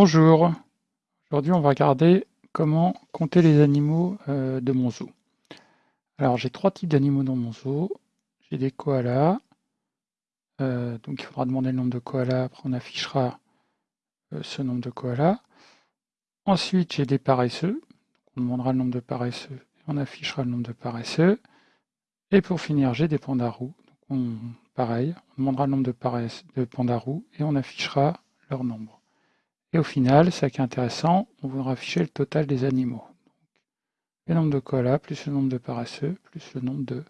Bonjour, aujourd'hui on va regarder comment compter les animaux euh, de mon zoo. Alors j'ai trois types d'animaux dans mon zoo. J'ai des koalas, euh, donc il faudra demander le nombre de koalas, après on affichera euh, ce nombre de koalas. Ensuite j'ai des paresseux, on demandera le nombre de paresseux et on affichera le nombre de paresseux. Et pour finir j'ai des pandarous, pareil, on demandera le nombre de, de pandarous et on affichera leur nombre. Au final, ça qui est intéressant, on voudra afficher le total des animaux. le nombre de koalas, plus le nombre de paresseux, plus le nombre de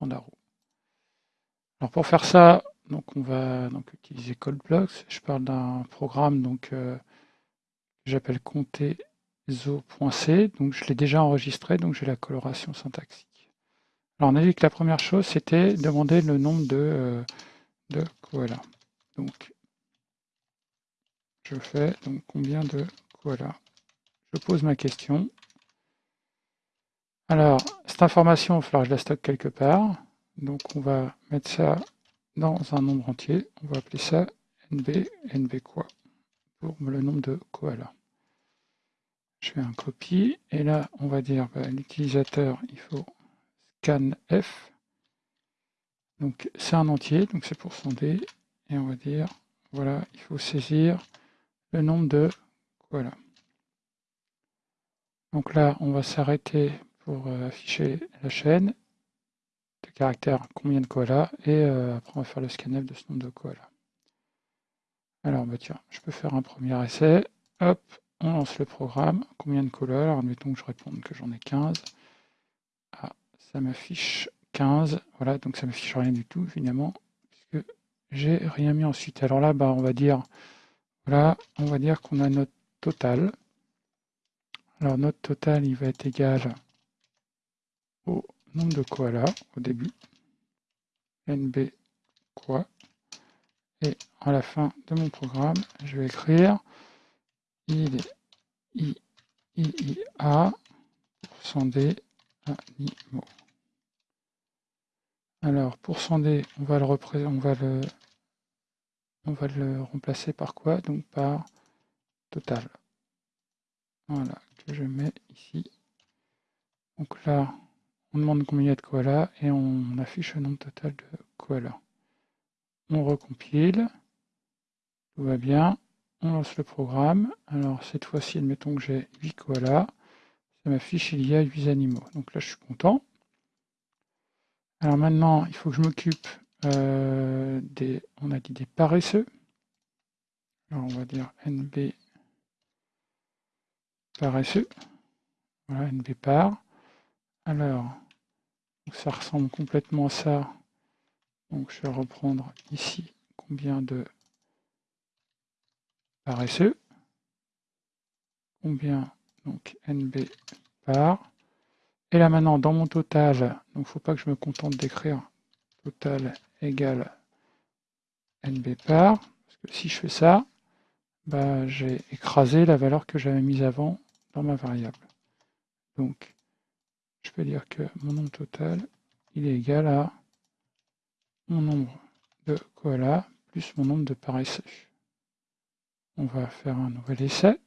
pandarous. Alors pour faire ça, donc on va donc utiliser CodeBlocks. Je parle d'un programme donc, euh, que j'appelle comptezo.c. Donc je l'ai déjà enregistré, donc j'ai la coloration syntaxique. Alors on a dit que la première chose, c'était demander le nombre de, euh, koalas. Donc je fais donc combien de voilà. Je pose ma question. Alors, cette information, il va falloir je la stocke quelque part. Donc on va mettre ça dans un nombre entier. On va appeler ça nb, nb quoi, pour le nombre de koalas. Je fais un copie, et là, on va dire, bah, l'utilisateur, il faut scanf. Donc c'est un entier, donc c'est pour sonder, et on va dire, voilà, il faut saisir le nombre de voilà. Donc là, on va s'arrêter pour euh, afficher la chaîne de caractères combien de koalas et euh, après on va faire le scanf de ce nombre de koalas. Alors bah tiens, je peux faire un premier essai. Hop, on lance le programme. Combien de koalas? Admettons que je réponde que j'en ai 15. Ah, ça m'affiche 15. Voilà, donc ça m'affiche rien du tout évidemment, puisque j'ai rien mis ensuite. Alors là, bah, on va dire voilà, on va dire qu'on a notre total. Alors notre total, il va être égal au nombre de koalas au début. NB quoi. Et à la fin de mon programme, je vais écrire il I, I, I, A D animaux. Alors, pour D, on va le représenter, on va le on va le remplacer par quoi? Donc par total. Voilà, que je mets ici. Donc là, on demande combien il y a de koalas et on affiche le nombre total de koalas. On recompile. Tout va bien. On lance le programme. Alors cette fois-ci, admettons que j'ai 8 koalas. Ça m'affiche il y a 8 animaux. Donc là, je suis content. Alors maintenant, il faut que je m'occupe euh, des, on a dit des paresseux. Alors on va dire NB paresseux. Voilà, NB par. Alors, ça ressemble complètement à ça. Donc je vais reprendre ici combien de paresseux. Combien donc NB par. Et là maintenant, dans mon total, donc il ne faut pas que je me contente d'écrire total égale nb par, parce que si je fais ça, bah, j'ai écrasé la valeur que j'avais mise avant dans ma variable. Donc, je peux dire que mon nombre total, il est égal à mon nombre de koalas plus mon nombre de paresseux. On va faire un nouvel essai.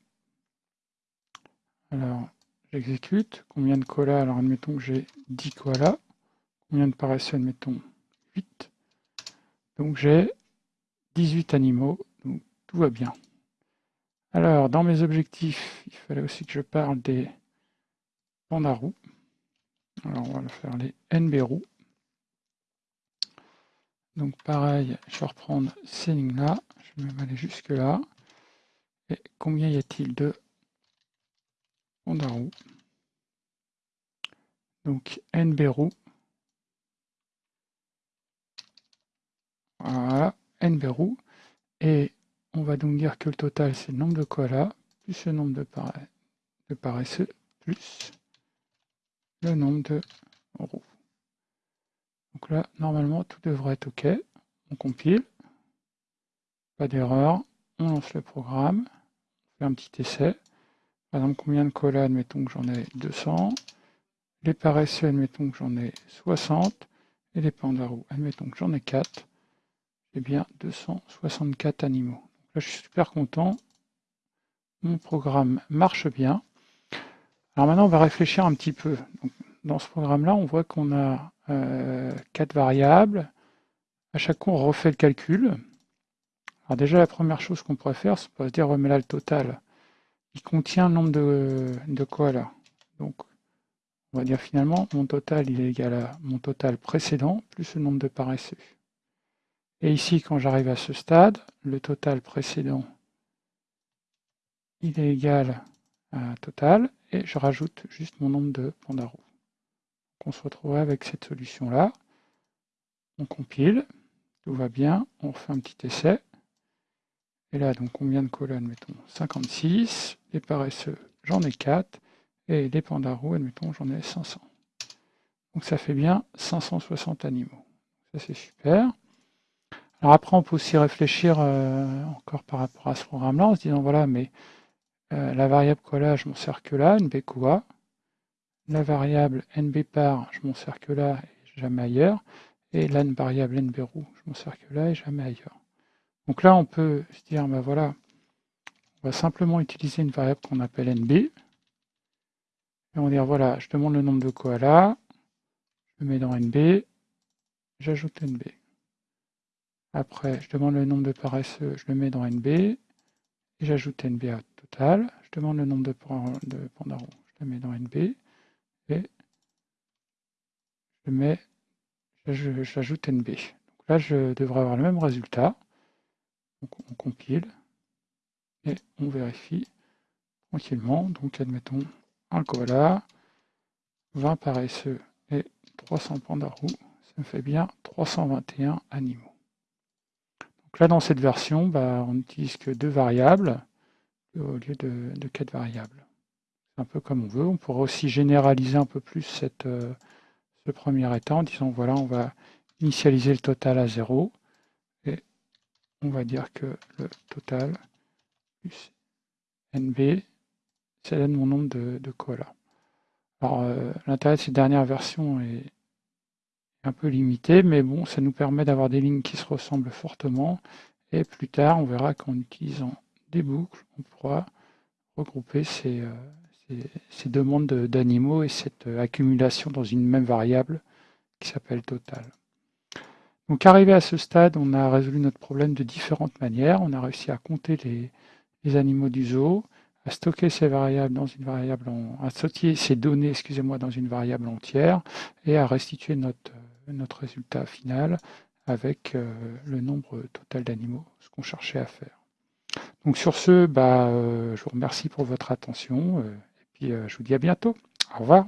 Alors, j'exécute. Combien de koalas? Alors, admettons que j'ai 10 koalas. Combien de paresseux Admettons? 8. Donc j'ai 18 animaux, donc tout va bien. Alors, dans mes objectifs, il fallait aussi que je parle des pandarous. Alors, on va faire les NB Donc, pareil, je vais reprendre ces lignes-là. Je vais même aller jusque-là. Et combien y a-t-il de pandarous? Donc, NB Voilà, nberou. Et on va donc dire que le total, c'est le nombre de koalas, plus le nombre de, de paresseux, plus le nombre de roues. Donc là, normalement, tout devrait être OK. On compile. Pas d'erreur. On lance le programme. On fait un petit essai. Par exemple, combien de koalas Admettons que j'en ai 200. Les paresseux, admettons que j'en ai 60. Et les pandarous, admettons que j'en ai 4 eh bien 264 animaux. là, je suis super content. mon programme marche bien. Alors maintenant, on va réfléchir un petit peu. dans ce programme-là, on voit qu'on a euh, quatre variables. À chaque fois, on refait le calcul. Alors déjà, la première chose qu'on pourrait faire, c'est se dire, mais là, le total, il contient le nombre de, de koalas. Donc, on va dire finalement, mon total, il est égal à mon total précédent, plus le nombre de paresseux. Et ici, quand j'arrive à ce stade, le total précédent, il est égal à total, et je rajoute juste mon nombre de pandarous. On se retrouve avec cette solution-là. On compile, tout va bien, on refait un petit essai. Et là, donc combien de colonnes Mettons 56. Les paresseux, j'en ai 4. Et les pandarous, admettons, j'en ai 500. Donc ça fait bien 560 animaux. Ça, c'est super. Alors après, on peut aussi réfléchir euh, encore par rapport à ce programme-là, en se disant, voilà, mais euh, la variable cola, je m'en sers que là, nbqua. La variable nbpar, je m'en sers que là et jamais ailleurs. Et la variable nbrou, je m'en sers que là et jamais ailleurs. Donc là, on peut se dire, ben voilà, on va simplement utiliser une variable qu'on appelle nb. Et on va dire, voilà, je demande le nombre de koalas, je le mets dans nb, j'ajoute nb. Après, je demande le nombre de paresseux, je le mets dans nb, et j'ajoute nb à total. Je demande le nombre de, de je le mets dans nb, et je mets, j'ajoute nb. Donc là, je devrais avoir le même résultat on compile et on vérifie tranquillement. Donc admettons un koala, 20 paresseux et 300 pandarous, ça me fait bien 321 animaux. Donc là dans cette version, bah, on n'utilise que deux variables au lieu de, quatre variables. C'est un peu comme on veut. On pourrait aussi généraliser un peu plus euh, ce premier état en disant voilà, on va initialiser le total à 0 on va dire que le total plus NB, ça donne mon nombre de, de. Alors, euh, l'intérêt de cette dernière version est un peu limité, mais bon, ça nous permet d'avoir des lignes qui se ressemblent fortement. Et plus tard, on verra qu'en utilisant des boucles, on pourra regrouper ces, euh, ces demandes d'animaux et cette euh, accumulation dans une même variable qui s'appelle total. Donc arrivé à ce stade, on a résolu notre problème de différentes manières. On a réussi à compter les, animaux du zoo, à stocker ces variables dans une variable, à stocker ces données, excusez-moi, dans une variable entière et à restituer notre, notre résultat final avec euh, le nombre total d'animaux, ce qu'on cherchait à faire. Donc sur ce, bah, euh, je vous remercie pour votre attention euh, et puis je vous dis à bientôt. Au revoir.